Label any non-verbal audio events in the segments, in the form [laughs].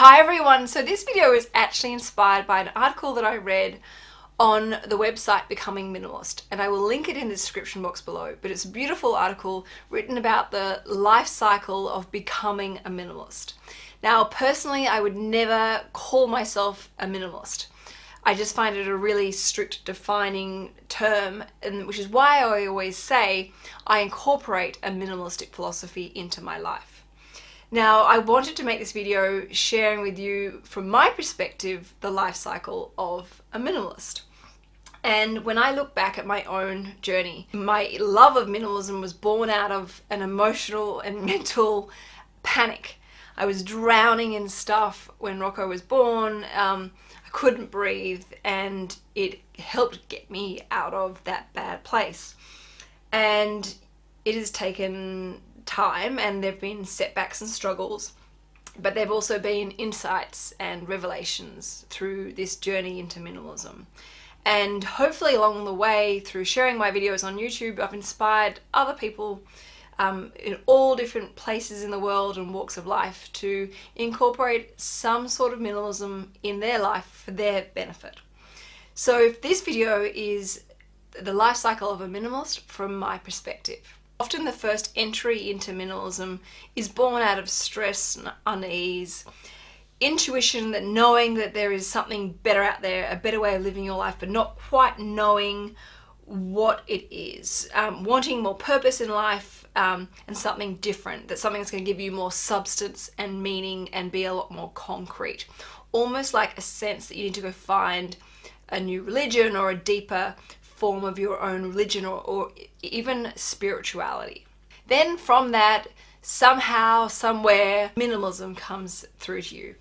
Hi everyone, so this video is actually inspired by an article that I read on the website Becoming Minimalist and I will link it in the description box below but it's a beautiful article written about the life cycle of becoming a minimalist. Now personally I would never call myself a minimalist. I just find it a really strict defining term and which is why I always say I incorporate a minimalistic philosophy into my life. Now, I wanted to make this video sharing with you, from my perspective, the life cycle of a minimalist. And when I look back at my own journey, my love of minimalism was born out of an emotional and [laughs] mental panic. I was drowning in stuff when Rocco was born. Um, I couldn't breathe and it helped get me out of that bad place. And it has taken time and there have been setbacks and struggles but there have also been insights and revelations through this journey into minimalism. And hopefully along the way, through sharing my videos on YouTube, I've inspired other people um, in all different places in the world and walks of life to incorporate some sort of minimalism in their life for their benefit. So if this video is the life cycle of a minimalist from my perspective. Often the first entry into minimalism is born out of stress and unease, intuition that knowing that there is something better out there, a better way of living your life, but not quite knowing what it is. Um, wanting more purpose in life um, and something different, that something that's going to give you more substance and meaning and be a lot more concrete. Almost like a sense that you need to go find a new religion or a deeper form of your own religion or, or even spirituality. Then from that, somehow, somewhere, minimalism comes through to you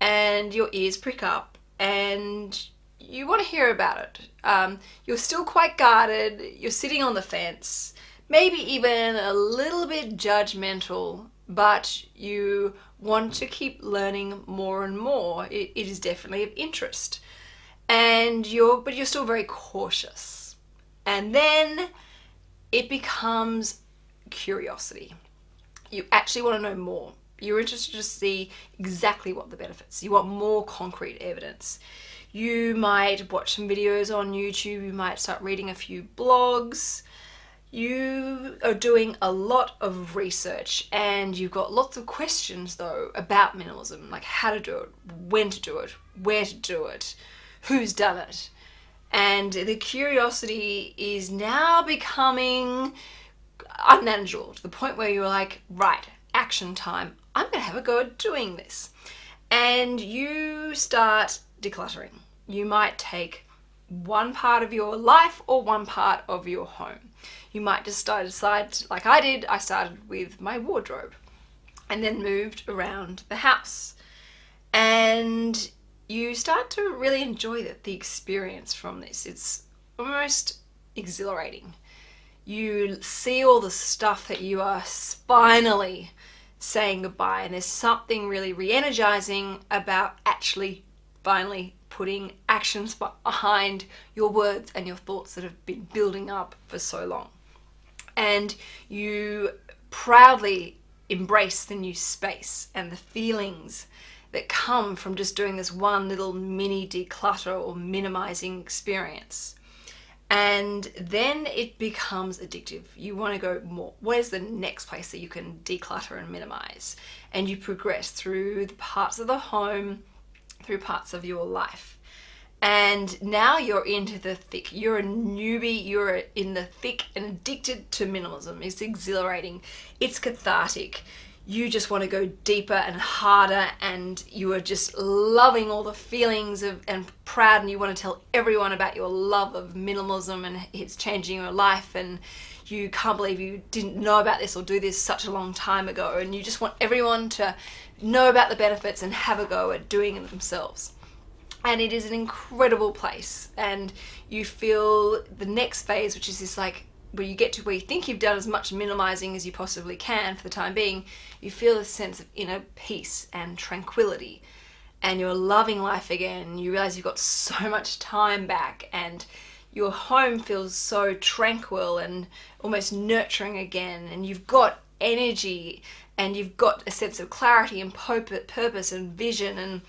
and your ears prick up and you want to hear about it. Um, you're still quite guarded, you're sitting on the fence, maybe even a little bit judgmental, but you want to keep learning more and more. it, it is definitely of interest. And you're, but you're still very cautious. And then it becomes curiosity. You actually want to know more. You're interested to see exactly what the benefits. You want more concrete evidence. You might watch some videos on YouTube, you might start reading a few blogs. You are doing a lot of research and you've got lots of questions though about minimalism, like how to do it, when to do it, where to do it, who's done it and the curiosity is now becoming unmanageable to the point where you're like, right, action time. I'm going to have a go at doing this. And you start decluttering. You might take one part of your life or one part of your home. You might just start decide, like I did, I started with my wardrobe and then moved around the house. And you start to really enjoy the, the experience from this. It's almost exhilarating. You see all the stuff that you are finally saying goodbye and there's something really re-energizing about actually finally putting actions behind your words and your thoughts that have been building up for so long. And you proudly embrace the new space and the feelings that come from just doing this one little mini declutter or minimizing experience. And then it becomes addictive. You want to go more. Where's the next place that you can declutter and minimize? And you progress through the parts of the home, through parts of your life. And now you're into the thick. You're a newbie, you're in the thick and addicted to minimalism. It's exhilarating, it's cathartic you just want to go deeper and harder and you are just loving all the feelings of and proud and you want to tell everyone about your love of minimalism and it's changing your life and you can't believe you didn't know about this or do this such a long time ago and you just want everyone to know about the benefits and have a go at doing it themselves. And it is an incredible place and you feel the next phase which is this like where you get to where you think you've done as much minimizing as you possibly can for the time being, you feel a sense of inner peace and tranquility. And you're loving life again. You realize you've got so much time back and your home feels so tranquil and almost nurturing again. And you've got energy and you've got a sense of clarity and purpose and vision and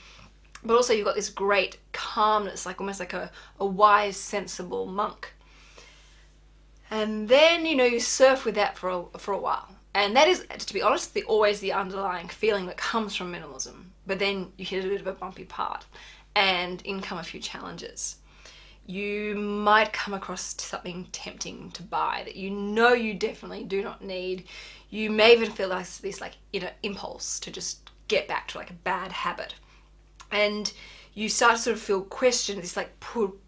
but also you've got this great calmness like almost like a, a wise sensible monk and then you know you surf with that for a, for a while and that is to be honest the always the underlying feeling that comes from minimalism but then you hit a bit of a bumpy part and in come a few challenges you might come across something tempting to buy that you know you definitely do not need. You may even feel like this like know impulse to just get back to like a bad habit. And you start to sort of feel questioned, this like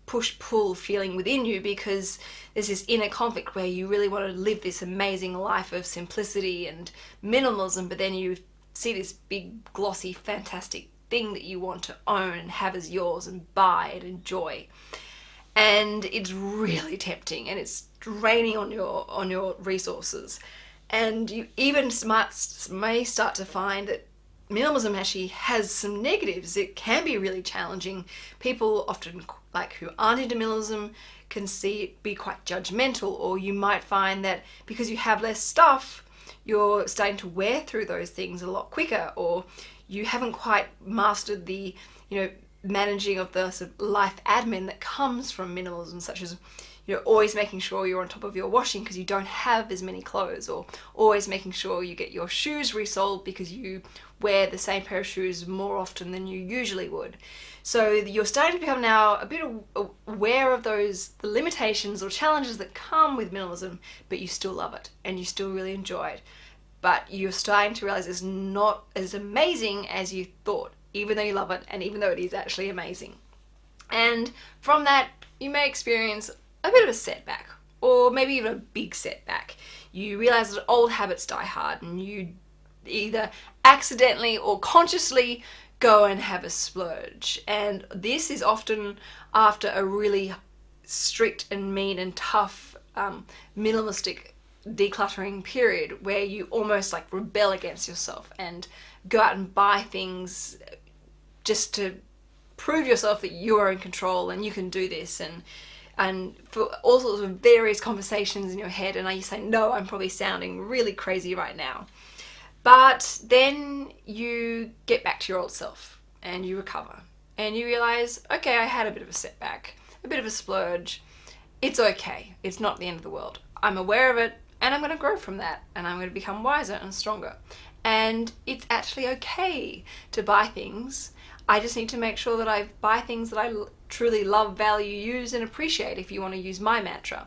pull feeling within you because there's this inner conflict where you really want to live this amazing life of simplicity and minimalism, but then you see this big glossy fantastic thing that you want to own and have as yours and buy and enjoy. And it's really tempting and it's draining on your on your resources. And you even might, may start to find that minimalism actually has some negatives. It can be really challenging. People often like who aren't into minimalism can see it be quite judgmental or you might find that because you have less stuff you're starting to wear through those things a lot quicker or you haven't quite mastered the you know managing of the sort of life admin that comes from minimalism, such as you know always making sure you're on top of your washing because you don't have as many clothes, or always making sure you get your shoes resoled because you wear the same pair of shoes more often than you usually would. So you're starting to become now a bit aware of those the limitations or challenges that come with minimalism, but you still love it and you still really enjoy it. But you're starting to realize it's not as amazing as you thought even though you love it and even though it is actually amazing. And from that, you may experience a bit of a setback or maybe even a big setback. You realize that old habits die hard and you either accidentally or consciously go and have a splurge. And this is often after a really strict and mean and tough um, minimalistic decluttering period where you almost like rebel against yourself and go out and buy things just to prove yourself that you are in control and you can do this and and for all sorts of various conversations in your head and you say no I'm probably sounding really crazy right now. But then you get back to your old self and you recover and you realize okay I had a bit of a setback a bit of a splurge. It's okay. It's not the end of the world. I'm aware of it and I'm going to grow from that and I'm going to become wiser and stronger. And it's actually okay to buy things. I just need to make sure that I buy things that I truly love, value, use and appreciate if you want to use my mantra.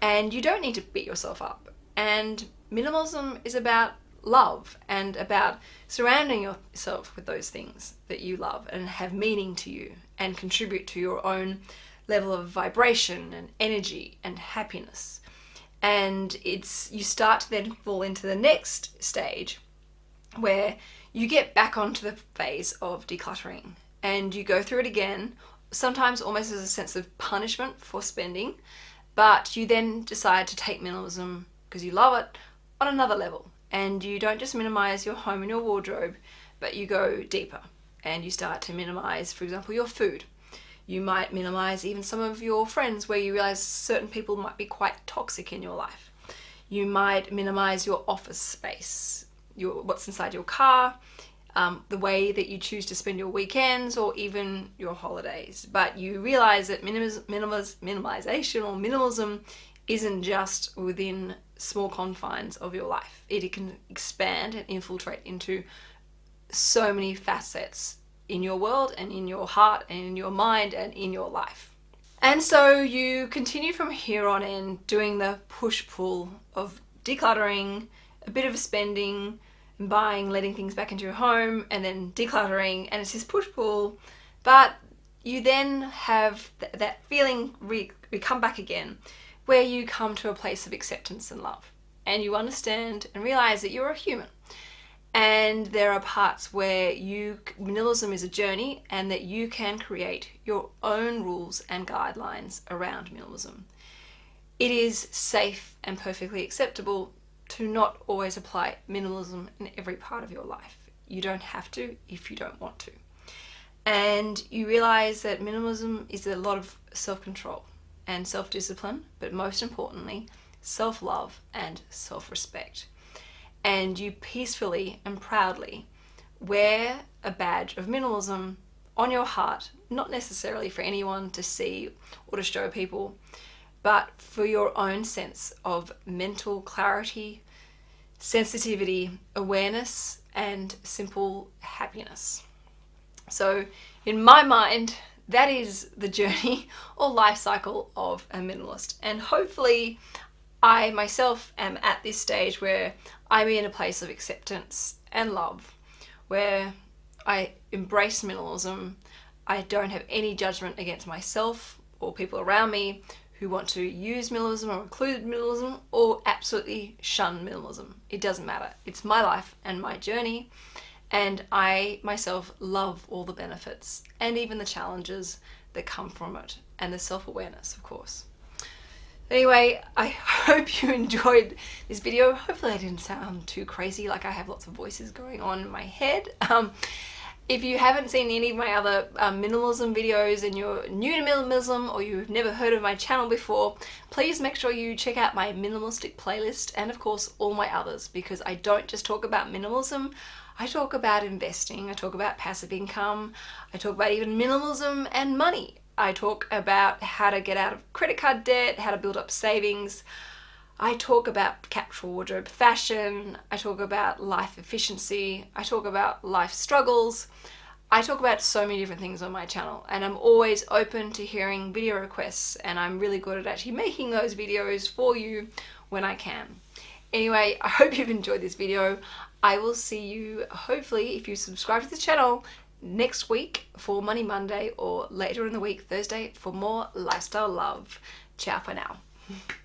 And you don't need to beat yourself up. And minimalism is about love and about surrounding yourself with those things that you love and have meaning to you and contribute to your own level of vibration and energy and happiness. And it's you start to then fall into the next stage where you get back onto the phase of decluttering and you go through it again, sometimes almost as a sense of punishment for spending, but you then decide to take minimalism because you love it on another level and you don't just minimize your home and your wardrobe, but you go deeper and you start to minimize, for example, your food. You might minimize even some of your friends where you realize certain people might be quite toxic in your life. You might minimize your office space your what's inside your car, um, the way that you choose to spend your weekends or even your holidays. But you realize that minimiz minimiz minimization or minimalism isn't just within small confines of your life. It can expand and infiltrate into so many facets in your world and in your heart and in your mind and in your life. And so you continue from here on in doing the push-pull of decluttering, a bit of spending, buying, letting things back into your home, and then decluttering, and it's this push-pull. But you then have th that feeling re, re come back again, where you come to a place of acceptance and love, and you understand and realize that you're a human. And there are parts where you minimalism is a journey and that you can create your own rules and guidelines around minimalism. It is safe and perfectly acceptable to not always apply minimalism in every part of your life. You don't have to if you don't want to. And you realize that minimalism is a lot of self-control and self-discipline, but most importantly, self-love and self-respect. and you peacefully and proudly wear a badge of minimalism on your heart, not necessarily for anyone to see or to show people, but for your own sense of mental clarity, sensitivity, awareness, and simple happiness. So, in my mind, that is the journey [laughs] or life cycle of a minimalist. And hopefully, I myself am at this stage where I'm in a place of acceptance and love, where I embrace minimalism. I don't have any judgment against myself or people around me who want to use minimalism or include minimalism or absolutely shun minimalism. It doesn't matter. It's my life and my journey and I myself love all the benefits and even the challenges that come from it and the self-awareness of course. Anyway, I [laughs] hope you enjoyed this video. Hopefully I didn't sound too crazy like I have lots of voices going on in my head. Um, if you haven't seen any of my other um, minimalism videos and you're new to minimalism or you've never heard of my channel before, please make sure you check out my minimalistic playlist and of course all my others because I don't just talk about minimalism, I talk about investing, I talk about passive income, I talk about even minimalism and money. I talk about how to get out of credit card debt, how to build up savings. I talk about capsule wardrobe fashion, I talk about life efficiency, I talk about life struggles. I talk about so many different things on my channel and I'm always open to hearing video requests and I'm really good at actually making those videos for you when I can. Anyway, I hope you've enjoyed this video. I will see you, hopefully, if you subscribe to the channel, next week for Money Monday or later in the week, Thursday, for more lifestyle love. Ciao for now. [laughs]